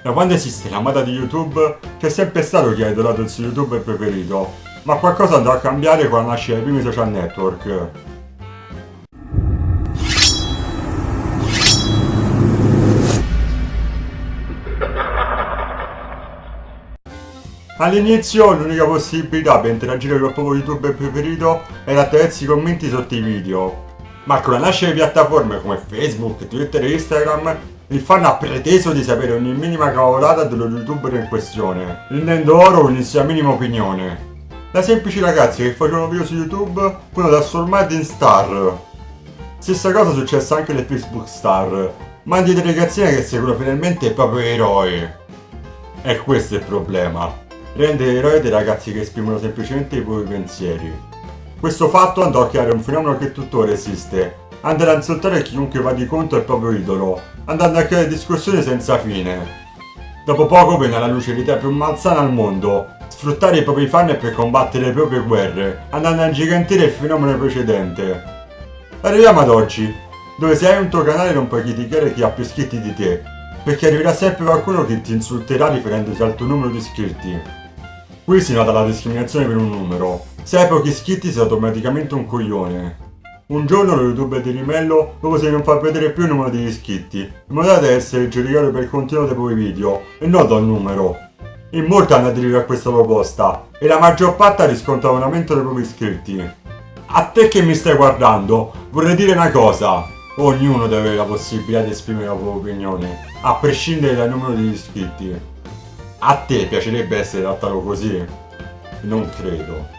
Da quando esiste la moda di YouTube, c'è sempre stato chi ha idolato il suo youtuber preferito, ma qualcosa andrà a cambiare con la nascita dei primi social network. All'inizio l'unica possibilità per interagire con il proprio youtuber preferito era attraverso i commenti sotto i video, ma con la nascita di piattaforme come Facebook, Twitter e Instagram il fan ha preteso di sapere ogni minima cavolata dello youtuber in questione, rendendo loro ogni sua minima opinione. Da semplici ragazzi che facevano video su YouTube furono trasformati in star. Stessa cosa successe anche alle Facebook star, ma di delegazione che seguono finalmente il proprio eroe. E questo è il problema rende eroi dei ragazzi che esprimono semplicemente i propri pensieri. Questo fatto andò a creare un fenomeno che tuttora esiste, andare a insultare chiunque va di contro al proprio idolo, andando a creare discussioni senza fine. Dopo poco venne alla luce l'idea più malsana al mondo, sfruttare i propri fan per combattere le proprie guerre, andando a ingigantire il fenomeno precedente. Arriviamo ad oggi, dove se hai un tuo canale non puoi criticare chi ha più iscritti di te, perché arriverà sempre qualcuno che ti insulterà riferendosi al tuo numero di iscritti. Qui si nota la discriminazione per un numero. Se hai pochi iscritti sei automaticamente un coglione. Un giorno lo youtuber di Rimello propose di non far vedere più il numero degli iscritti, in modo da essere giudicato per il contenuto dei propri video, e non dal numero. In molti hanno aderito a questa proposta, e la maggior parte ha riscontrato un aumento dei propri iscritti. A te che mi stai guardando, vorrei dire una cosa. Ognuno deve avere la possibilità di esprimere la propria opinione, a prescindere dal numero degli iscritti. A te piacerebbe essere trattato così? Non credo.